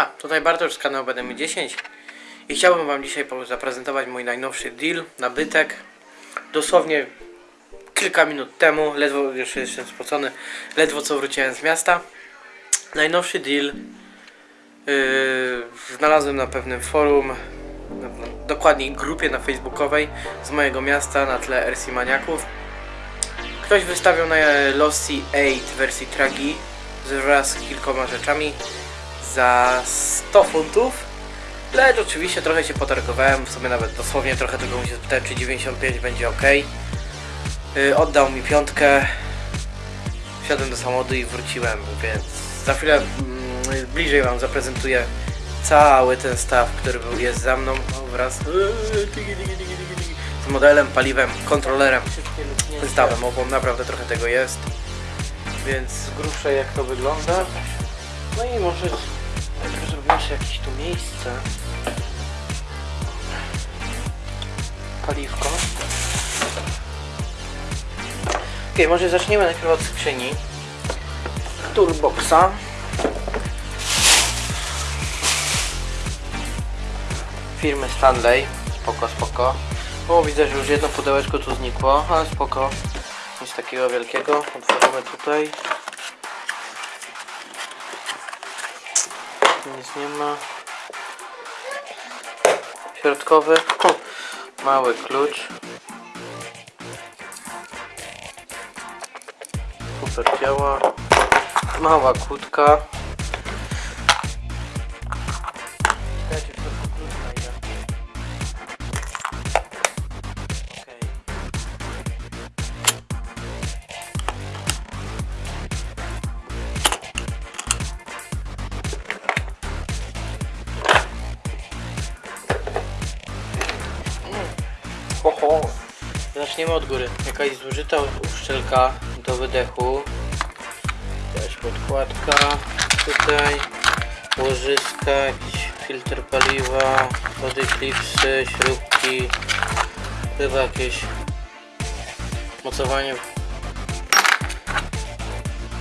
Siema, tutaj Bartosz z kanału BDM 10 i chciałbym Wam dzisiaj zaprezentować mój najnowszy deal, nabytek. Dosłownie kilka minut temu, ledwo, już jestem spocony, ledwo co wróciłem z miasta. Najnowszy deal yy, znalazłem na pewnym forum, dokładniej grupie na facebookowej z mojego miasta na tle RC Maniaków. Ktoś wystawiał na Lossy 8 wersji Tragi wraz z kilkoma rzeczami za 100 funtów. Lecz oczywiście trochę się potargowałem, w sumie nawet dosłownie trochę tego mu się spytałem, czy 95 będzie ok. Yy, oddał mi piątkę, wsiadłem do samochodu i wróciłem, więc za chwilę mm, bliżej Wam zaprezentuję cały ten staw, który był, jest za mną wraz z modelem, paliwem, kontrolerem, zestawem obą, naprawdę trochę tego jest. Więc z grubsza jak to wygląda. No i może sobie jakieś tu miejsce. Paliwko. Ok, może zaczniemy najpierw od skrzyni. Toolboxa. Firmy Stanley. Spoko, spoko. O, widzę, że już jedno pudełeczko tu znikło, ale spoko. Nic takiego wielkiego. Otworzymy tutaj. Nic nie ma. Środkowy. Mały klucz. Super działa. Mała kłódka. Zaczniemy od góry. Jakaś zużyta uszczelka do wydechu. Jakaś podkładka. Tutaj łożyska, jakiś filtr paliwa, wody klipsy, śrubki. Chyba jakieś mocowanie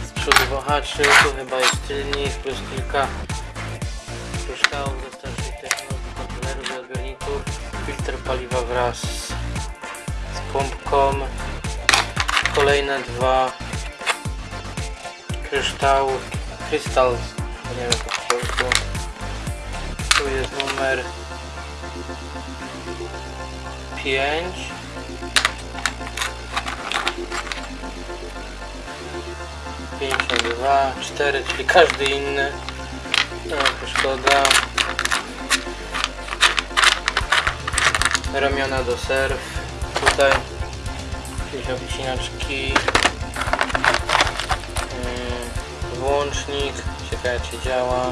z przodu wahaczy. Tu chyba jest tylnik plus kilka kryształów ze starszych technologii, kontrolerów i odbiorników. Filtr paliwa wraz pompką. Kolejne dwa kryształy, krystal, nie wiem po polsku. Tu jest numer 5. Pięćdziesiąt dwa, cztery, czyli każdy inny. No, szkoda. Ramiona do surf. Tutaj jakieś obcinaczki. Yy, Włącznik. Ciekawe czy działa.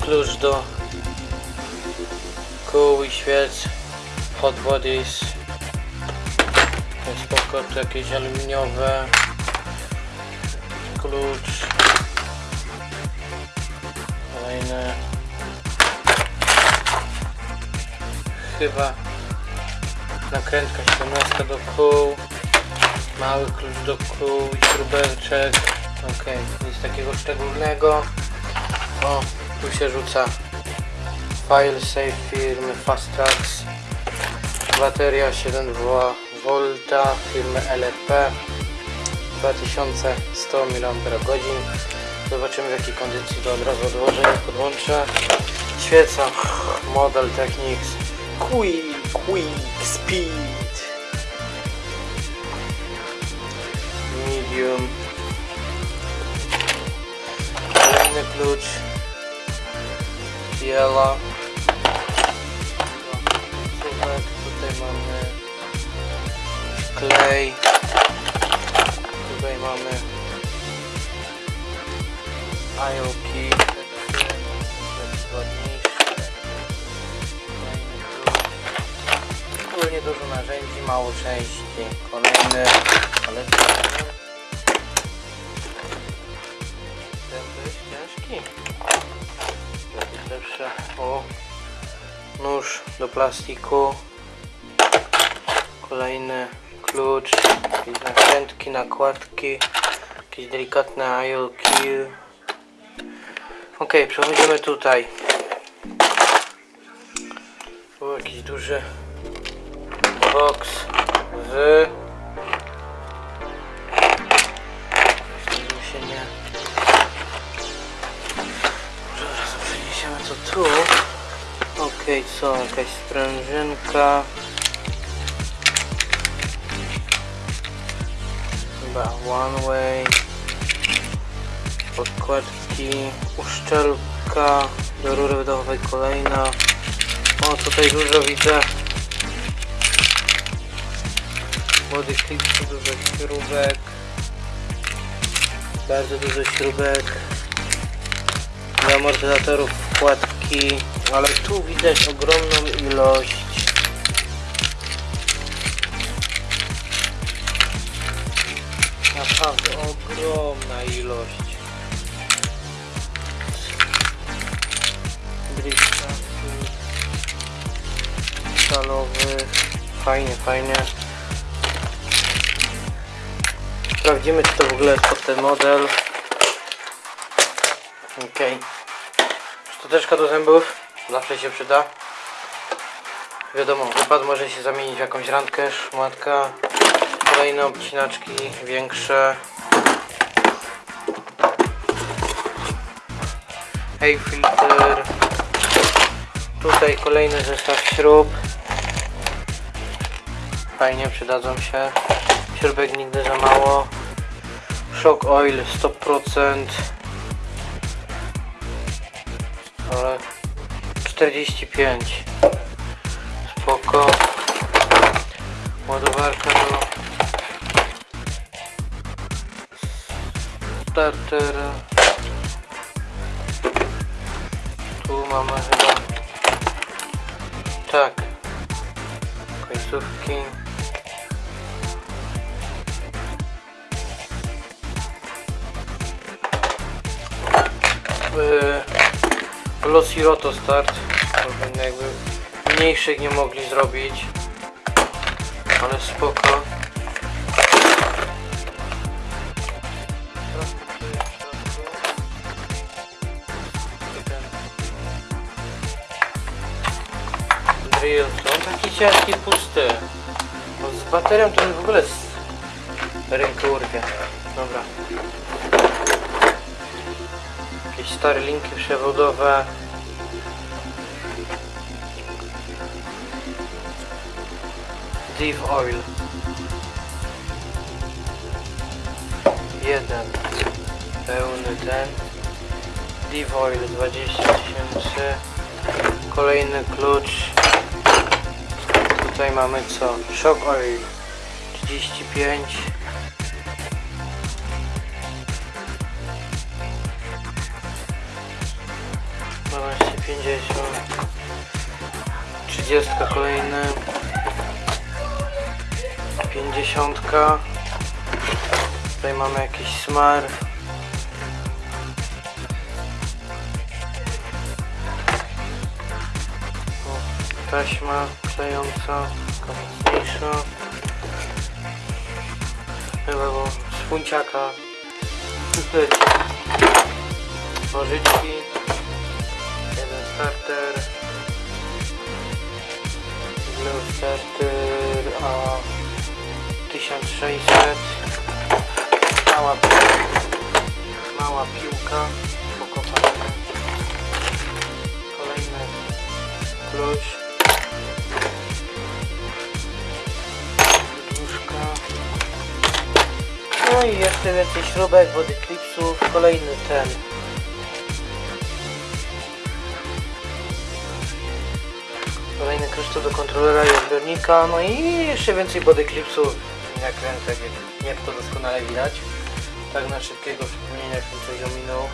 Klucz do kół i świec. Hot bodies. Spoko, tu jakieś aluminiowe. Klucz. Kolejne. Chyba nakrętka 17 do kół. Mały klucz do kół i śrubeczek. Ok, nic takiego szczególnego. O, tu się rzuca file safe firmy Fast Tracks. Bateria 7V firmy LFP 2100 mAh. Zobaczymy w jakiej kondycji to od razu odłożę podłączę. Świeca Model Technics Quick, quick speed. Medium. Длинный ключ Yellow. Części Kolejny, ale ten to jest ciężki. Pierwszy, o. Nóż do plastiku. Kolejny klucz. Jakieś nakrętki, nakładki. Jakieś delikatne IOQ Okej, przechodzimy tutaj. Tu jakiś duży box z... Się nie... Może tu. Okej, co? Jakaś sprężynka. Chyba one way. Podkładki. Uszczelka do rury wydechowej kolejna. O, tutaj dużo widzę. Młody klipsy, dużo śrubek. Bardzo dużo śrubek. Do amortyzatorów wkładki. Ale tu widać ogromną ilość. Naprawdę ogromna ilość. Driftów stalowych. Fajnie, fajnie. Sprawdzimy, czy to w ogóle jest pod ten model. Okej. Szczoteczka do zębów. Zawsze się przyda. Wiadomo, wypad może się zamienić w jakąś randkę, szmatka. Kolejne obcinaczki większe. Hey filter. Tutaj kolejny zestaw śrub. Fajnie przydadzą się. Śrubek nigdy za mało. Shock oil 100%. Ale 45. Spoko. Ładowarka do startera. Tu mamy chyba i Roto start. Jakby mniejszych nie mogli zrobić. Ale spoko. Drill, to on taki ciężki, pusty. Bo z baterią to w ogóle z urwie. Dobra. Jakieś stare linki przewodowe. Div Oil. Jeden. Pełny ten. Div Oil 20 tysięcy. Kolejny klucz. Tutaj mamy co? Shock Oil 35. Dwanaście pięćdziesiąt. Trzydziestka kolejny. Pięćdziesiątka. Tutaj mamy jakiś smar. Taśma klejąca, mocniejsza. Chyba bo z funciaka. Nożyczki. Jeden starter. Blue starter a 1600. Mała, mała piłka. Spoko fajna. Kolejny klucz. Duszka. No i jeszcze więcej śrubek, wody klipsów. Kolejny ten. Kolejny kryształ do kontrolera i odbiornika. No i jeszcze więcej body clipsów. Jak to doskonale widać. Tak na szybkiego przypomnienia, jak coś ominął.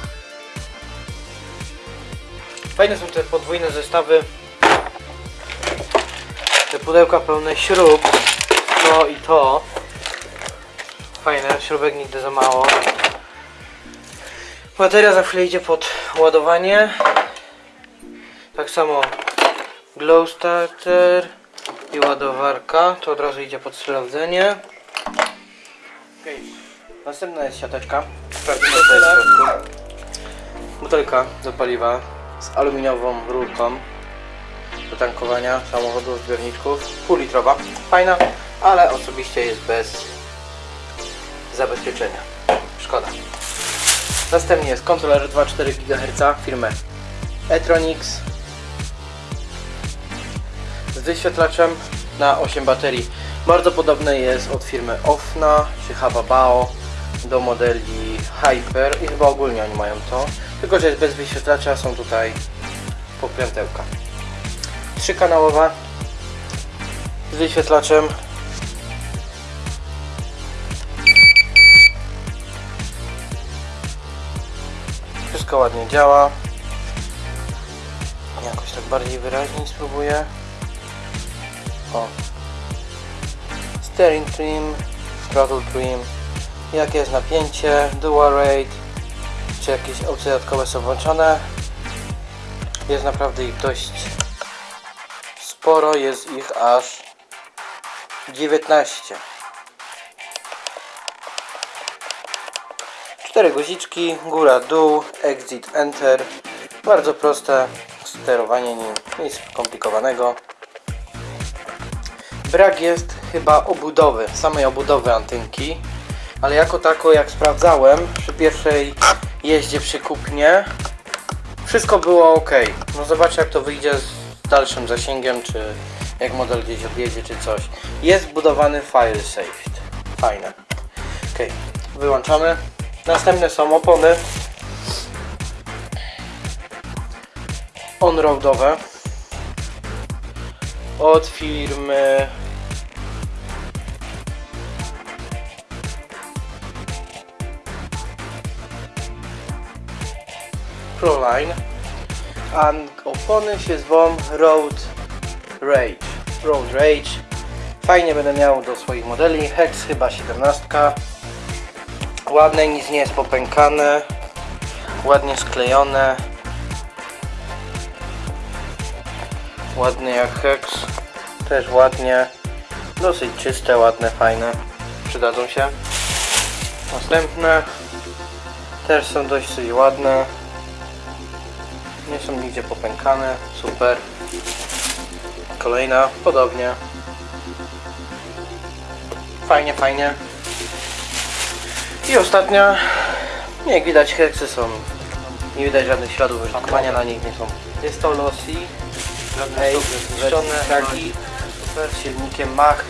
Fajne są te podwójne zestawy. Te pudełka pełne śrub. To i to. Fajne, śrubek nigdy za mało. Bateria za chwilę idzie pod ładowanie. Tak samo glow starter i ładowarka. To od razu idzie pod sprawdzenie. Następna jest siateczka. Sprawdzimy co jest w środku. Butelka do paliwa z aluminiową rurką do tankowania samochodu, zbiorniczków, półlitrowa, fajna, ale osobiście jest bez zabezpieczenia, szkoda. Następnie jest kontroler 2,4 GHz firmy Etronix z wyświetlaczem na 8 baterii. Bardzo podobny jest od firmy Ofna czy Hababao do modeli Hyper i chyba ogólnie oni mają to, tylko że jest bez wyświetlacza, są tutaj pokrętełka. Trzykanałowa z wyświetlaczem Wszystko ładnie działa. Jakoś tak bardziej wyraźniej spróbuję. O. Steering trim, throttle trim. Jakie jest napięcie, dual rate, czy jakieś opcje dodatkowe są włączone. Jest naprawdę ich dość sporo, jest ich aż 19. Cztery guziczki, góra, dół, exit, enter. Bardzo proste sterowanie nim, nic skomplikowanego. Brak jest chyba obudowy, samej obudowy antynki, ale jako tako jak sprawdzałem przy pierwszej jeździe przy kupnie, wszystko było ok. No zobaczę jak to wyjdzie z dalszym zasięgiem, czy jak model gdzieś odjedzie, czy coś. Jest wbudowany file saved. Fajne. Ok, wyłączamy. Następne są opony on-roadowe od firmy Proline a opony się zwą Road Rage. Road Rage. Fajnie będę miał do swoich modeli. Hex chyba 17 ładne, nic nie jest popękane. Ładnie sklejone. Ładny jak Hex. Też ładnie. Dosyć czyste, ładne, fajne. Przydadzą się. Następne. Też są dość ładne nie są nigdzie popękane, super. Kolejna, podobnie. Fajnie, fajnie. I ostatnia, jak widać heksy są, nie widać żadnych śladów użytkowania na nich nie są. Jest to Losi, Ej, zniszczone. traki, super, z silnikiem Mach.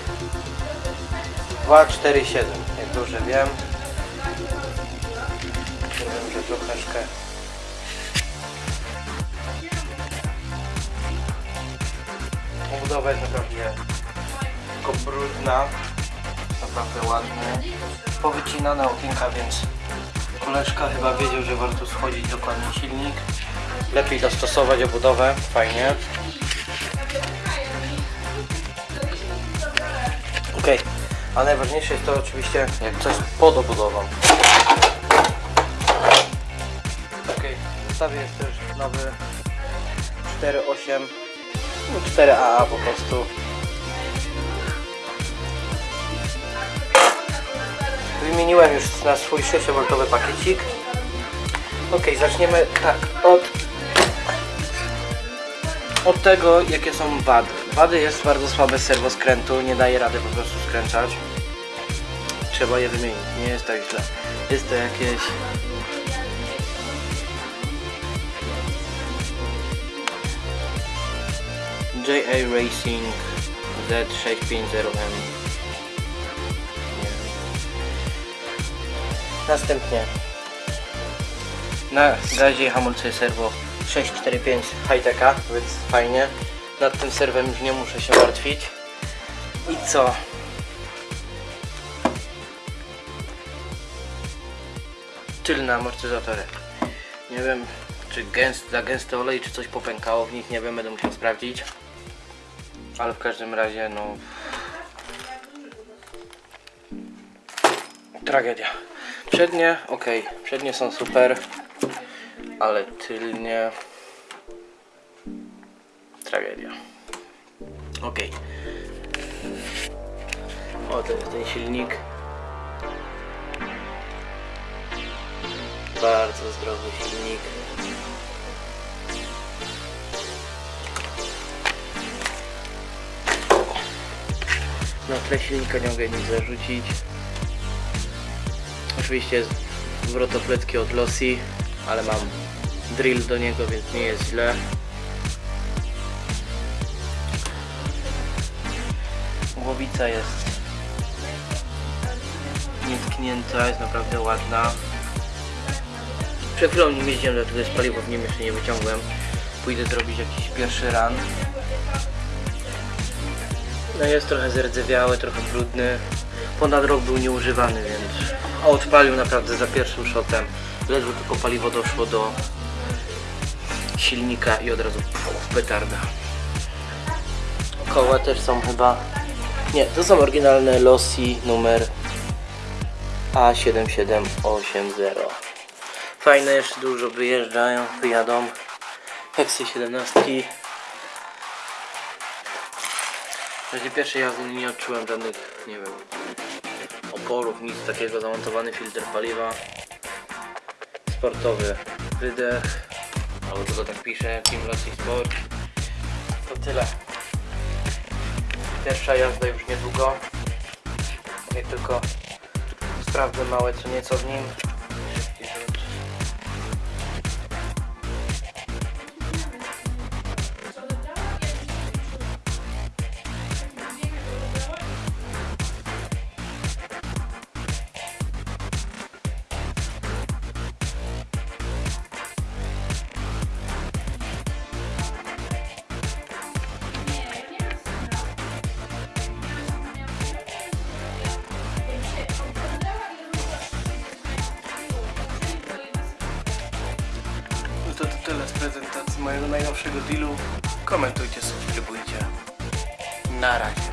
247, jak dobrze wiem. Wiem, że troszeczkę Obudowa jest naprawdę tylko brudna, naprawdę ładny powycinane okienka, więc koleżka chyba wiedział, że warto schodzić dokładnie silnik. Lepiej dostosować obudowę, fajnie. Ok, a najważniejsze jest to oczywiście jak coś pod obudową. Ok, w zestawie jest też nowy 4.8 no 4AA po prostu Wymieniłem już na swój 6V pakiecik. Ok, zaczniemy tak od, od tego, jakie są wady. Wady jest bardzo słabe serwoskrętu, nie daje rady po prostu skręcać. Trzeba je wymienić, nie jest tak źle. Jest to jakieś JA Racing Z650M Następnie na gazie i hamulce serwo 645 Highteka, więc fajnie. Nad tym serwem już nie muszę się martwić. I co? Tylne amortyzatory. Nie wiem, czy gęst, za gęsty olej, czy coś popękało w nich, nie wiem, będę musiał sprawdzić. Ale w każdym razie, no... Tragedia. Przednie, ok, przednie są super, ale tylnie tragedia. Ok. O, to jest ten silnik. Bardzo zdrowy silnik. Na tle silnika nie mogę nic zarzucić. Oczywiście wrotopletki od Losi, ale mam drill do niego, więc nie jest źle. Głowica jest nietknięta, jest naprawdę ładna. Przed chwilą nim jeździłem, dlatego jest paliwo w nim jeszcze nie wyciągłem. Pójdę zrobić jakiś pierwszy run. No jest trochę zerdzewiały, trochę brudny. Ponad rok był nieużywany, więc a odpalił naprawdę za pierwszym shotem. Ledwo tylko paliwo doszło do silnika i od razu petarda. Koła też są chyba... Nie, to są oryginalne Losi numer A7780. Fajne, jeszcze dużo wyjeżdżają, wyjadą. Heksy 17. W razie pierwszej jazdy nie odczułem żadnych, nie wiem, oporów, nic takiego. Zamontowany filtr paliwa. Sportowy wydech. Albo tylko tak pisze, Team Rossi Sport. To tyle. Pierwsza jazda już niedługo. Jak tylko sprawdzę małe co nieco w nim. Najnowszego dealu. Komentujcie, subskrybujcie. Na razie.